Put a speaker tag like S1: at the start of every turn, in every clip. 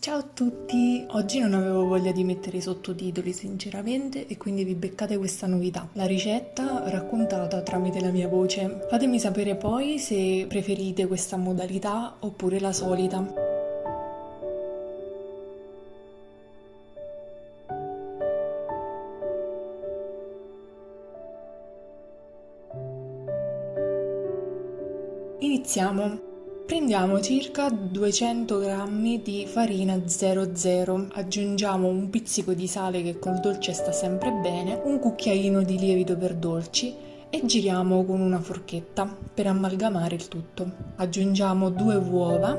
S1: Ciao a tutti! Oggi non avevo voglia di mettere i sottotitoli sinceramente e quindi vi beccate questa novità. La ricetta raccontata tramite la mia voce. Fatemi sapere poi se preferite questa modalità oppure la solita. Iniziamo! Prendiamo circa 200 g di farina 00, aggiungiamo un pizzico di sale che col dolce sta sempre bene, un cucchiaino di lievito per dolci e giriamo con una forchetta per amalgamare il tutto. Aggiungiamo due uova,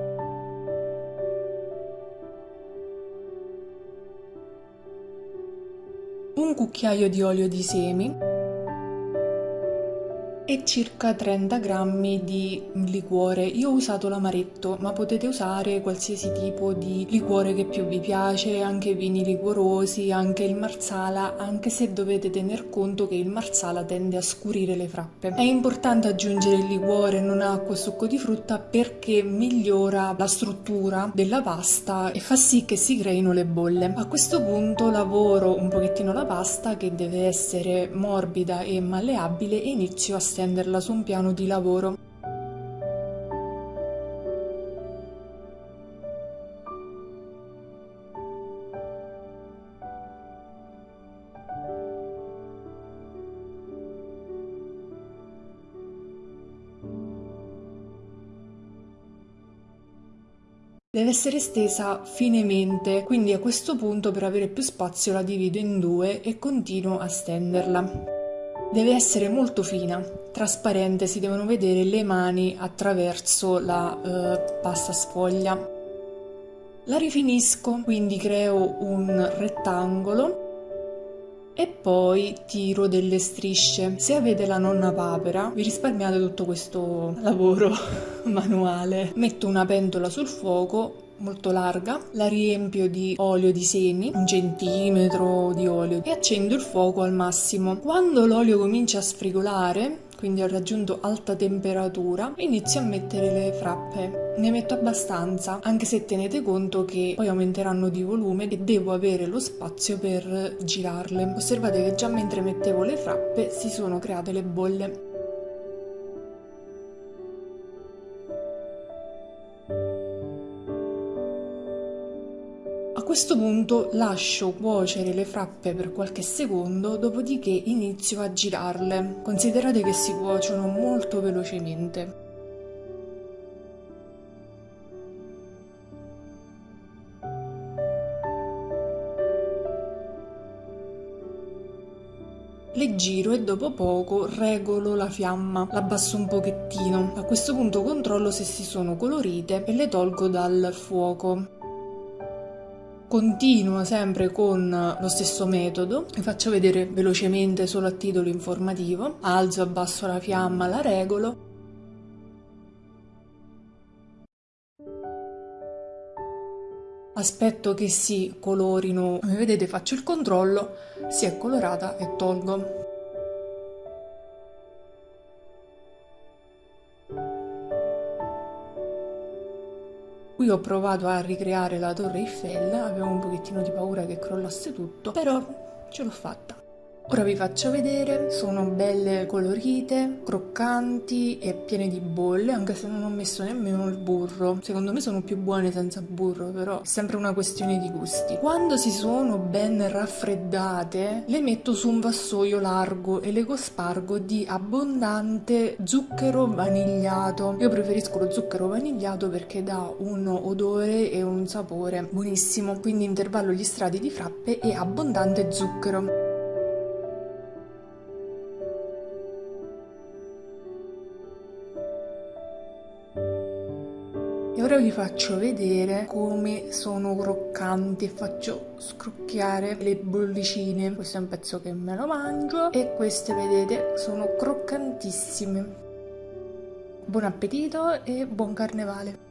S1: un cucchiaio di olio di semi e circa 30 grammi di liquore. Io ho usato l'amaretto, ma potete usare qualsiasi tipo di liquore che più vi piace, anche vini liquorosi, anche il marsala, anche se dovete tener conto che il marsala tende a scurire le frappe. È importante aggiungere il liquore, non acqua o succo di frutta perché migliora la struttura della pasta e fa sì che si creino le bolle. A questo punto lavoro un pochettino la pasta che deve essere morbida e malleabile e inizio a stendere stenderla su un piano di lavoro. Deve essere stesa finemente, quindi a questo punto per avere più spazio la divido in due e continuo a stenderla. Deve essere molto fina, trasparente, si devono vedere le mani attraverso la eh, pasta sfoglia. La rifinisco, quindi creo un rettangolo e poi tiro delle strisce. Se avete la nonna papera vi risparmiate tutto questo lavoro manuale. Metto una pentola sul fuoco molto larga, la riempio di olio di semi, un centimetro di olio e accendo il fuoco al massimo. Quando l'olio comincia a sfrigolare, quindi ho raggiunto alta temperatura, inizio a mettere le frappe. Ne metto abbastanza, anche se tenete conto che poi aumenteranno di volume e devo avere lo spazio per girarle. Osservate che già mentre mettevo le frappe si sono create le bolle. Questo punto lascio cuocere le frappe per qualche secondo, dopodiché inizio a girarle. Considerate che si cuociono molto velocemente. Le giro e dopo poco regolo la fiamma, l'abbasso un pochettino. A questo punto controllo se si sono colorite e le tolgo dal fuoco. Continuo sempre con lo stesso metodo, vi faccio vedere velocemente solo a titolo informativo, alzo, abbasso la fiamma, la regolo, aspetto che si colorino, come vedete faccio il controllo, si è colorata e tolgo. Qui ho provato a ricreare la torre Eiffel, avevo un pochettino di paura che crollasse tutto, però ce l'ho fatta. Ora vi faccio vedere, sono belle colorite, croccanti e piene di bolle, anche se non ho messo nemmeno il burro. Secondo me sono più buone senza burro, però è sempre una questione di gusti. Quando si sono ben raffreddate, le metto su un vassoio largo e le cospargo di abbondante zucchero vanigliato. Io preferisco lo zucchero vanigliato perché dà un odore e un sapore buonissimo, quindi intervallo gli strati di frappe e abbondante zucchero. Ora vi faccio vedere come sono croccanti faccio scrocchiare le bollicine. Questo è un pezzo che me lo mangio e queste vedete sono croccantissime. Buon appetito e buon carnevale!